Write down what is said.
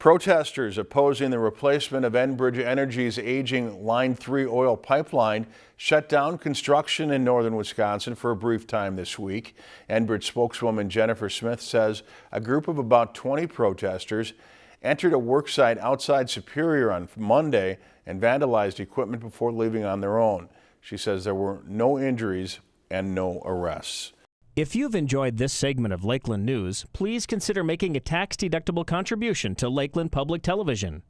Protesters opposing the replacement of Enbridge Energy's aging Line 3 oil pipeline shut down construction in northern Wisconsin for a brief time this week. Enbridge spokeswoman Jennifer Smith says a group of about 20 protesters entered a worksite outside Superior on Monday and vandalized equipment before leaving on their own. She says there were no injuries and no arrests. If you've enjoyed this segment of Lakeland News, please consider making a tax-deductible contribution to Lakeland Public Television.